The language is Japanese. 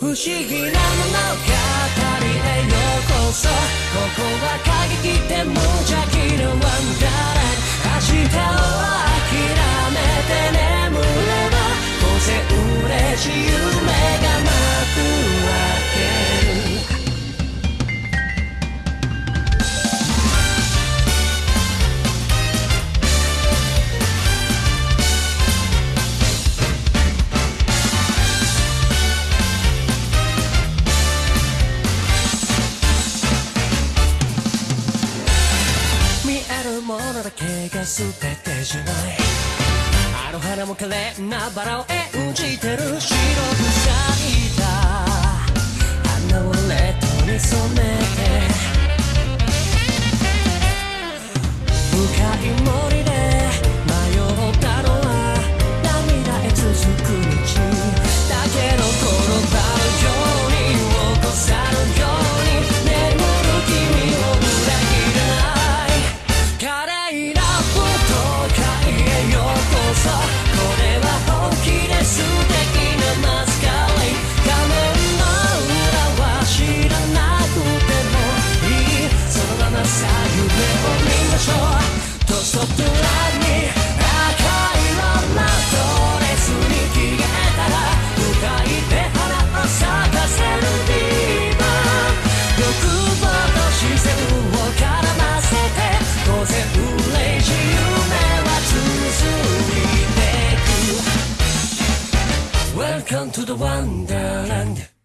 不思議な物語へようこそ。ここは過激で無邪気なワンダーラン。明日をものだけがてい。あの花も枯れなバラを演じてる白 Welcome to the Wonderland.